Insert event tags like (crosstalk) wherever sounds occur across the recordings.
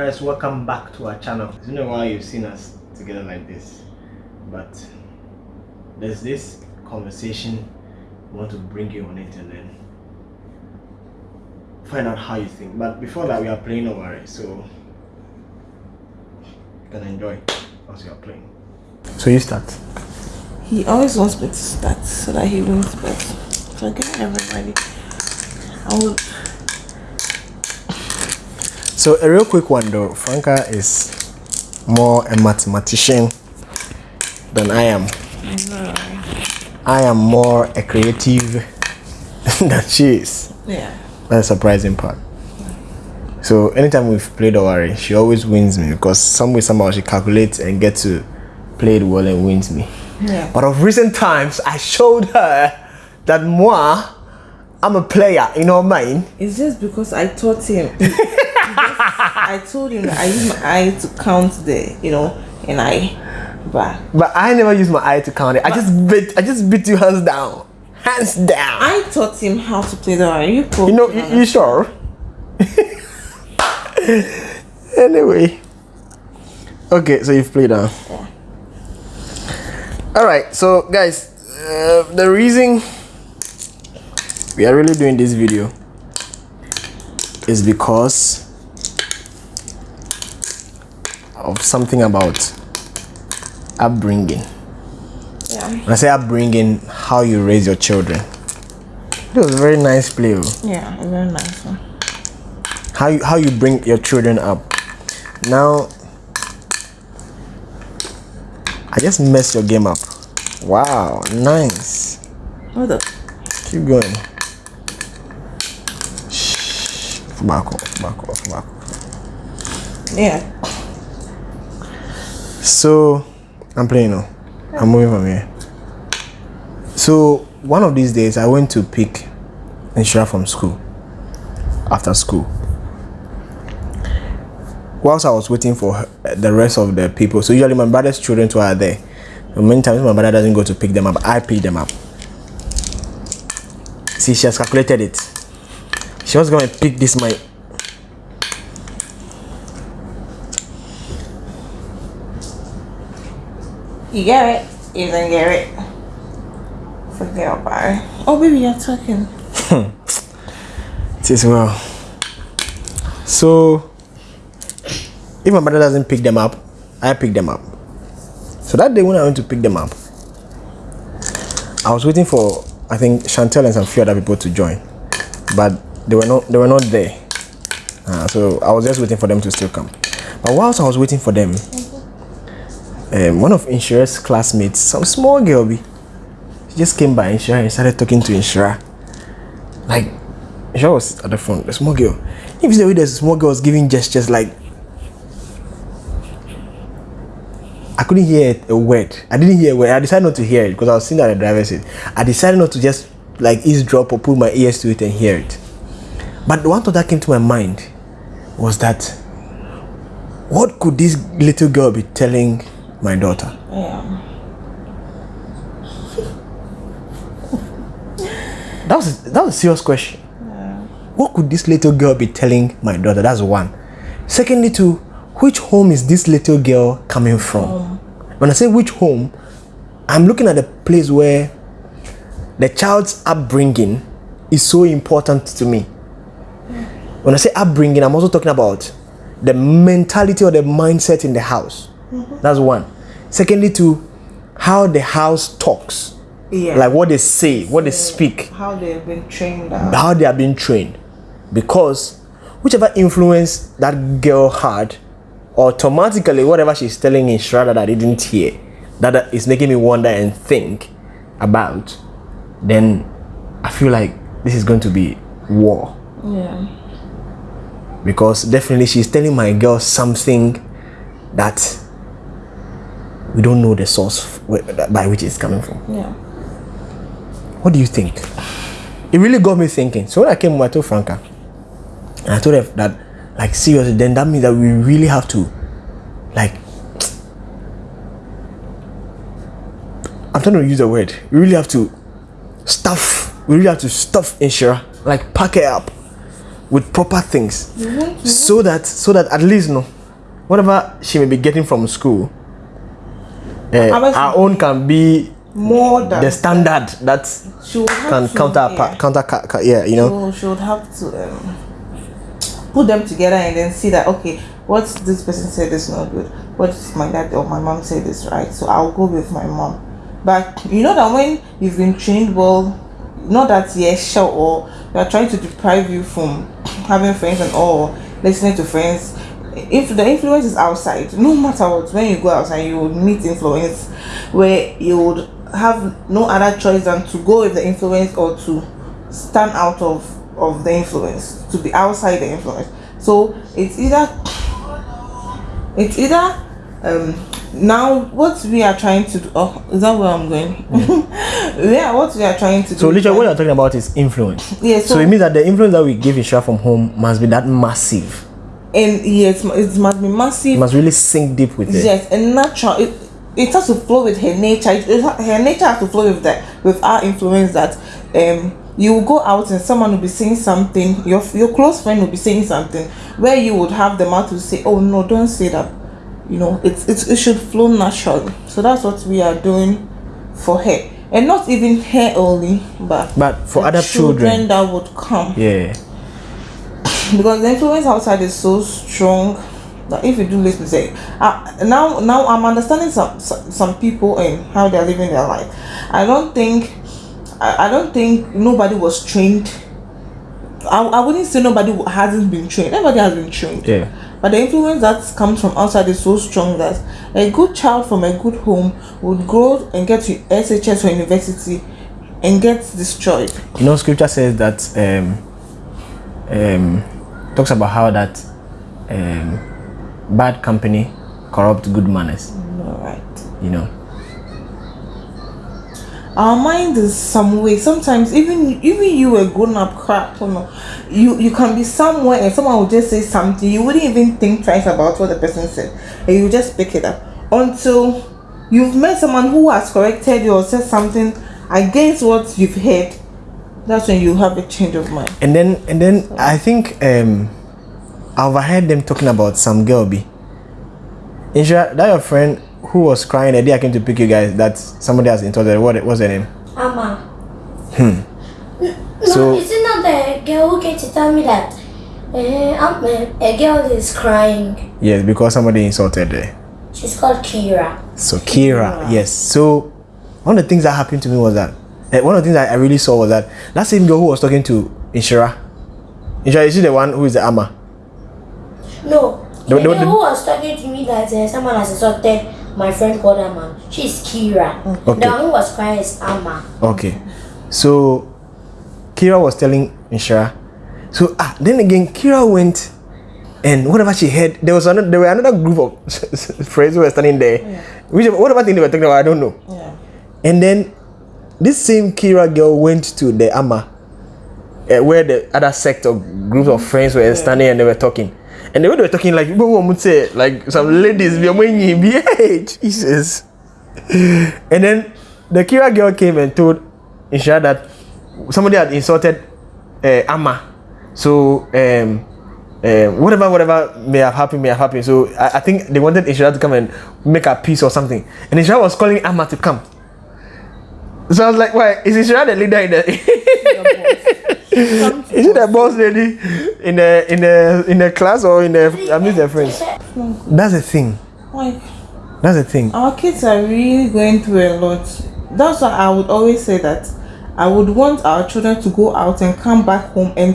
guys welcome back to our channel. I don't know why you've seen us together like this but there's this conversation we want to bring you on it and then find out how you think. But before that we are playing over it so you can enjoy as you are playing. So you start. He always wants me to start so that he wins but so get everybody. I would So a real quick one though, Franca is more a mathematician than I am. I know. I am more a creative (laughs) than she is. Yeah. That's the surprising part. So anytime we've played a Owari, she always wins me because some way somehow she calculates and gets to play it well and wins me. Yeah. But of recent times, I showed her that moi, I'm a player. You know what I mean? It's just because I taught him. (laughs) he- he just- I told him that I use my eye to count the, you know, and I, but But I never use my eye to count it. I just bit. I just beat you hands down, hands down. I taught him how to play the Are you? You know, you, you sure? (laughs) anyway. Okay, so you've played now. Yeah. Alright, so guys, uh, the reason we are really doing this video is because of something about upbringing. Yeah. When I say upbringing, how you raise your children. It was a very nice play. oh. Yeah, very nice one. how you, how you bring your children up now i just messed your game up wow nice Hold up. keep going Shh. back off back off back off Yeah. So i'm playing now. I'm moving from here. So one of these days i went to pick Inshira from school after school. Whilst i was waiting for the rest of the people so usually my brother's children too are there. And many times my brother doesn't go to pick them up. I pick them up. See she has calculated it. She was going to pick this my You get it. You didn't get it. Forget about it. Oh, baby, you're talking. (laughs) It is well. So, if my mother doesn't pick them up, I pick them up. So that day when I went to pick them up, I was waiting for I think Chantel and some few other people to join, but they were not they were not there. Uh, so I was just waiting for them to still come. But whilst I was waiting for them, um, one of Inshira's classmates, some small girl, be, she just came by Inshira and started talking to Inshira. Like she was at the front, the small girl. If the way the small girl was giving gestures like I couldn't hear a word. I didn't hear a word. I decided not to hear it because I was sitting at the driver's seat. I decided not to just like eavesdrop or put my ears to it and hear it. But the one thought that came to my mind was that what could this little girl be telling my daughter? Yeah. That was that was a serious question. Yeah. What could this little girl be telling my daughter? That's one. Secondly, to which home is this little girl coming from? Oh. When I say which home, I'm looking at the place where the child's upbringing is so important to me. When I say upbringing, I'm also talking about the mentality or the mindset in the house. That's one. Secondly, to how the house talks, Yeah. like what they say, what they speak how they've been trained how they are being trained because whichever influence that girl had automatically whatever she's telling in Shra that I didn't hear that is making me wonder and think about then I feel like this is going to be war Yeah. because definitely she's telling my girl something that we don't know the source by which it's coming from Yeah. What do you think? It really got me thinking. So when I came home, I told Franca, and I told her that, like, seriously, then that means that we really have to, like, (tsk) I'm trying to use a word. We really have to stuff. We really have to stuff Inshira, like, pack her up, with proper things mm-hmm, mm-hmm. so that so that at least no whatever she may be getting from school uh, our own can be more than the standard that she would have can to, counter yeah. counter ca- yeah you know she would have to um, put them together and then see that okay, what this person said is not good. What my dad or my mom said is right. So I'll go with my mom. But you know that when you've been trained well, not that yes, sure, or they are trying to deprive you from (clears throat) having friends and all, listening to friends. If the influence is outside, no matter what, when you go outside, you will meet influence where you would have no other choice than to go with the influence or to stand out of of the influence to be outside the influence. So it's either it's either um now what we are trying to do oh is that where i'm going? Yeah. (laughs) What we are trying to do so literally what you're talking about is influence. Yeah so, so, it means that the influence that we give Ishra from home must be that massive and yes it must be it massive must really sink deep with it. Yes and natural it, it has to flow with her nature. It, it, her nature has to flow with that with our influence that um you will go out and someone will be saying something your your close friend will be saying something where you would have the mouth to say oh no don't say that. You know it's, it's it should flow naturally. So that's what we are doing for her. And not even her only but but for the other children, that would come. Yeah (laughs) because the influence outside is so strong that if you do listen to it uh, now now i'm understanding some, some some people and how they're living their life. I don't think i, I don't think nobody was trained. I, I wouldn't say nobody hasn't been trained. Everybody has been trained. Yeah. But the influence that comes from outside is so strong that a good child from a good home would grow and get to shs or university and get destroyed. You know scripture says that um um talks about how that um bad company corrupt good manners. All right you know? Our mind is some way sometimes even even you a grown-up crap you know you you can be somewhere and someone will just say something you wouldn't even think twice about what the person said. And you just pick it up. Until you've met someone who has corrected you or said something against what you've heard that's when you have a change of mind and then and then i think um i overheard them talking about some girl b Insha, that your friend who was crying the day i came to pick you guys that somebody has insulted her. what what's her name Amma. Hmm. No, So- is it not the girl who came to tell me that uh, um, a girl is crying? yes because somebody insulted her She's called Kira. So Kira, yes. So one of the things that happened to me was that eh, one of the things that I really saw was that that same girl who was talking to Inshira. Inshira, is she the one who is the ama? No, The- the, the- the- who was talking to me that uh, someone has assaulted my friend called Amma. She's Kira. Okay. The one who was crying is Amma. Okay. So Kira was telling Inshira. So ah, then again, Kira went and whatever she heard, there was another, there were another group of (laughs) friends who were standing there. Yeah. Which whatever thing they were talking about, I don't know. yeah And then this same Kira girl went to the Amma, uh, where the other sect or groups of friends were standing and they were talking. And the way they were talking, like people would say, like some ladies, (laughs) Jesus. And then the Kira girl came and told Isha that somebody had insulted uh, Amma. So um, uh, whatever, whatever may have happened, may have happened. So I, I think they wanted Isha to come and make a peace or something. And Isha was calling Amma to come. So I was like, why? Is Ishra the leader in the (laughs) Is it the boss lady in the in the in the class or in the I mean their friends? That's the thing. like That's the thing. our kids are really going through a lot that's why i would always say that i would want our children to go out and come back home and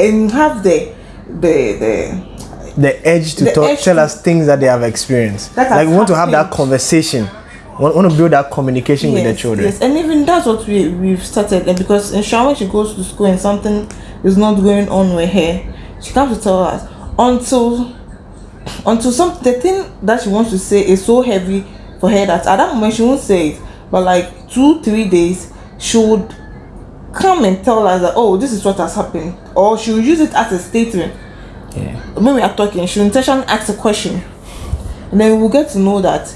and have the the the The edge to The talk, edge tell to- us things that they have experienced. Like we want to have that conversation. Want, want to build that communication with the children. Yes, and even that's what we we've started. And because in when she goes to school and something is not going on with her, she comes to tell us until until some the thing that she wants to say is so heavy for her that at that moment she won't say it. But like two three days she would come and tell us that oh this is what has happened or she will use it as a statement Yeah. when we are talking, she will intentionally ask a question, and then we will get to know that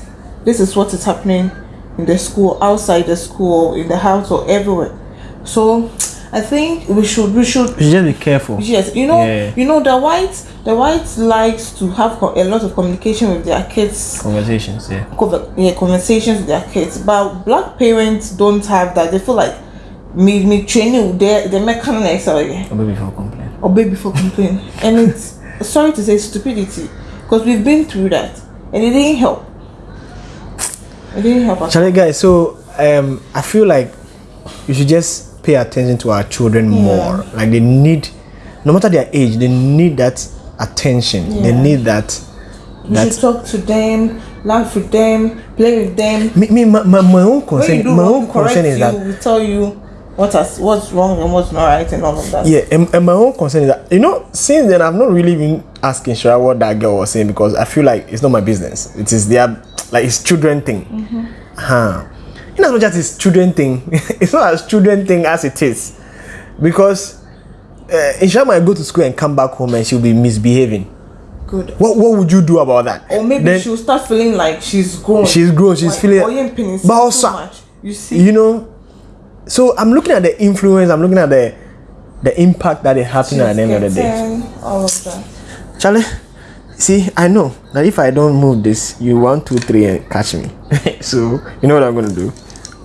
this is what is happening in the school, outside the school, in the house, or everywhere. So, I think we should we should just be careful. Yes, you know, Yeah. you know the whites, the whites likes to have a lot of communication with their kids, Conversations, yeah. conver- yeah, conversations with their kids. But black parents don't have that. They feel like me, me training their the mechanics or Or maybe for complain. or baby for complain, and it's sorry to say stupidity because we've been through that and it didn't help. Didn't help us. Charlie, guys, so um, I feel like you should just pay attention to our children more. Like they need, no matter their age, they need that attention. They need that. We that should talk to them, laugh with them, play with them. me, me my, my, my own concern, my own concern is you, that we tell you what has what's wrong and what's not right and all of that. yeah, and, and my own concern is that you know, since then I've not really been asking Shara what that girl was saying because I feel like it's not my business. It is their like it's children thing. Huh. In as much as it's children thing, (laughs) it's not as children thing as it is. Because uh, Insha might go to school and come back home and she'll be misbehaving. Good. What what would you do about that? Or maybe Then- she'll start feeling like she's grown. She's grown, she's Like, feeling- But also- much. You see, you know so i'm looking at the influence i'm looking at the the impact that it happened at the end of the day all of that. charlie see i know. That if i don't move this you one two three and catch me. (laughs) So you know what i'm gonna do?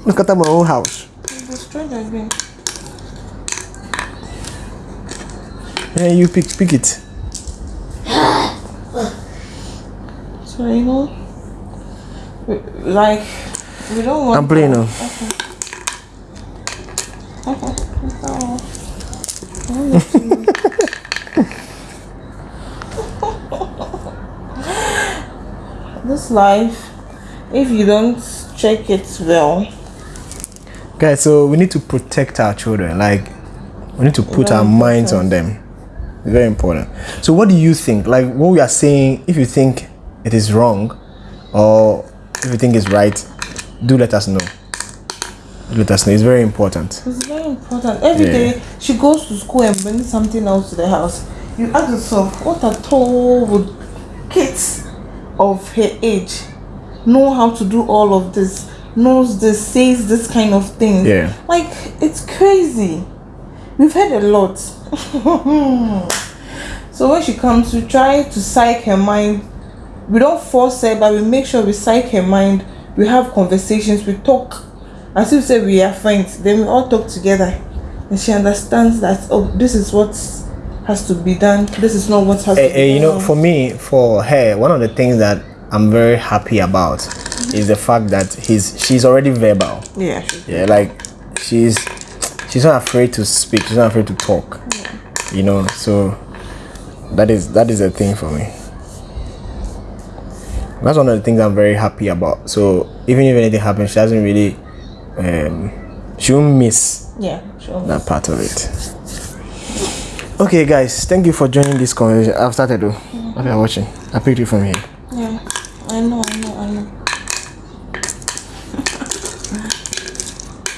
Look at my own house. The strange again. and you pick pick it. (gasps) So you know, like we don't want. i'm playing now. This (laughs) life, if you don't check it well, guys so we need to protect our children. Like we need to put our minds on them. It's very important. So what do you think? Like what we are saying if you think it is wrong or if you think it's right do let us know. Let us know. It's very important. It's very important. Every Yeah. day she goes to school and brings something else to the house. You ask yourself, what at all would kids of her age know how to do all of this? Knows this, says this kind of thing. Yeah. Like it's crazy. We've heard a lot. (laughs) so when she comes, we try to psych her mind. We don't force her, but we make sure we psych her mind. We have conversations. We talk. As if say we are friends. Then we all talk together, and she understands that oh, this is what has to be done. This is not what has to eh, be you done. know, for me, for her, one of the things that I'm very happy about is the fact that he's she's already verbal. yeah. Yeah, like she's she's not afraid to speak. She's not afraid to talk. Yeah. You know, so that is that is a thing for me. That's one of the things I'm very happy about. So even if anything happens, she doesn't really um she won't miss Yeah. Sure. that part of it. Okay, guys, thank you for joining this conversation. I've started though. If you're watching, I picked you from here.